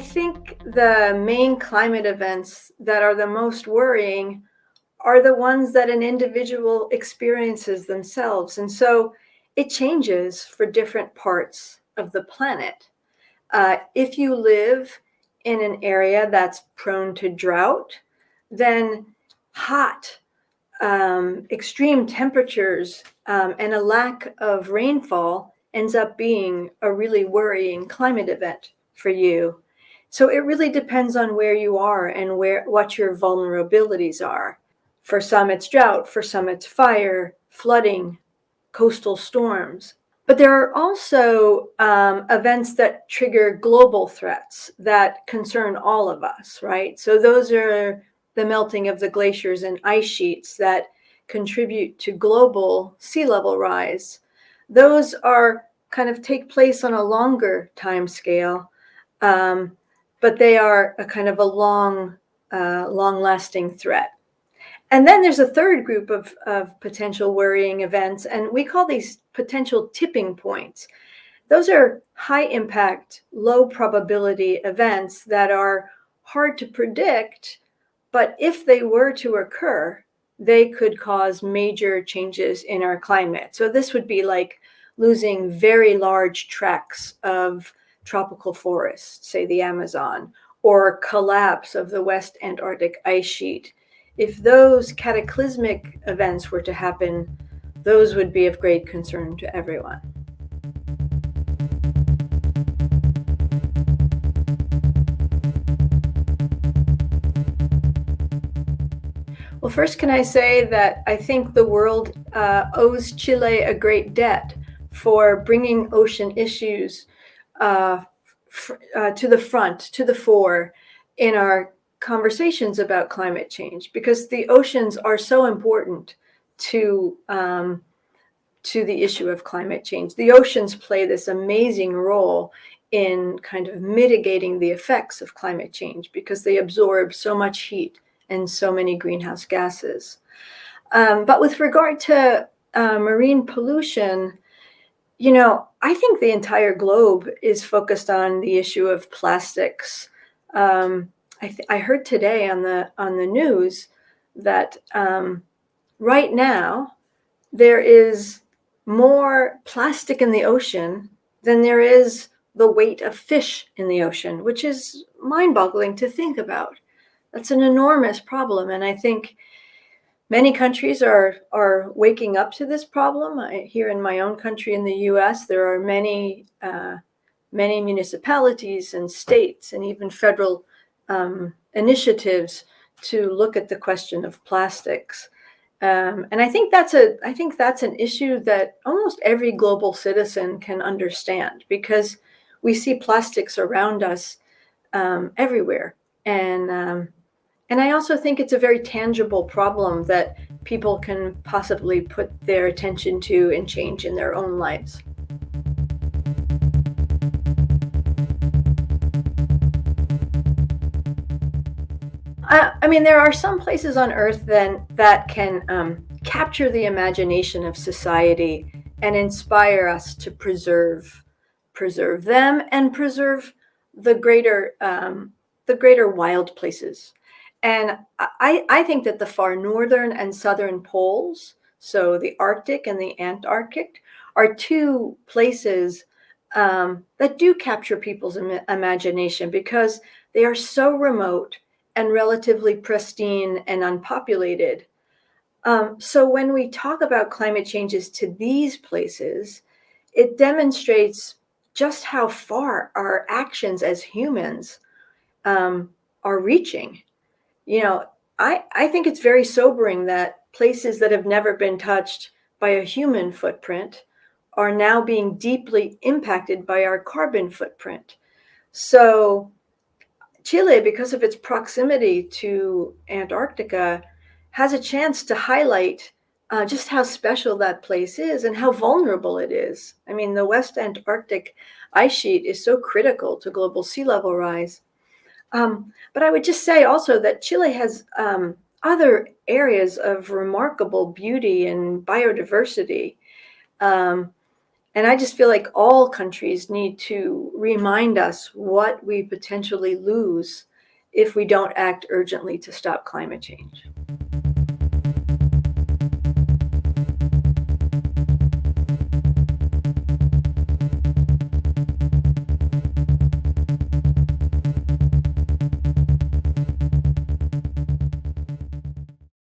think the main climate events that are the most worrying are the ones that an individual experiences themselves. And so it changes for different parts of the planet. Uh, if you live in an area that's prone to drought, then hot, um, extreme temperatures, um, and a lack of rainfall ends up being a really worrying climate event for you. So it really depends on where you are and where what your vulnerabilities are. For some, it's drought. For some, it's fire, flooding, coastal storms. But there are also um, events that trigger global threats that concern all of us, right? So those are the melting of the glaciers and ice sheets that contribute to global sea level rise. Those are kind of take place on a longer time scale, um, but they are a kind of a long, uh, long lasting threat. And then there's a third group of, of potential worrying events, and we call these potential tipping points. Those are high impact, low probability events that are hard to predict, but if they were to occur, they could cause major changes in our climate. So this would be like losing very large tracts of tropical forests, say the Amazon, or collapse of the West Antarctic ice sheet if those cataclysmic events were to happen, those would be of great concern to everyone. Well, first, can I say that I think the world uh, owes Chile a great debt for bringing ocean issues uh, uh, to the front, to the fore in our conversations about climate change because the oceans are so important to um, to the issue of climate change. The oceans play this amazing role in kind of mitigating the effects of climate change because they absorb so much heat and so many greenhouse gases. Um, but with regard to uh, marine pollution, you know, I think the entire globe is focused on the issue of plastics. Um, I, I heard today on the on the news that um, right now there is more plastic in the ocean than there is the weight of fish in the ocean, which is mind-boggling to think about. That's an enormous problem, and I think many countries are are waking up to this problem. I, here in my own country, in the U.S., there are many uh, many municipalities and states and even federal um, initiatives to look at the question of plastics. Um, and I think that's a I think that's an issue that almost every global citizen can understand because we see plastics around us um, everywhere, and um, and I also think it's a very tangible problem that people can possibly put their attention to and change in their own lives. I, I mean, there are some places on Earth then that can um, capture the imagination of society and inspire us to preserve preserve them and preserve the greater um, the greater wild places. And I, I think that the far northern and southern poles, so the Arctic and the Antarctic, are two places um, that do capture people's Im imagination because they are so remote and relatively pristine and unpopulated. Um, so when we talk about climate changes to these places, it demonstrates just how far our actions as humans um, are reaching. You know, I, I think it's very sobering that places that have never been touched by a human footprint are now being deeply impacted by our carbon footprint. So Chile, because of its proximity to Antarctica, has a chance to highlight uh, just how special that place is and how vulnerable it is. I mean, the West Antarctic ice sheet is so critical to global sea level rise. Um, but I would just say also that Chile has um, other areas of remarkable beauty and biodiversity. Um, And I just feel like all countries need to remind us what we potentially lose if we don't act urgently to stop climate change.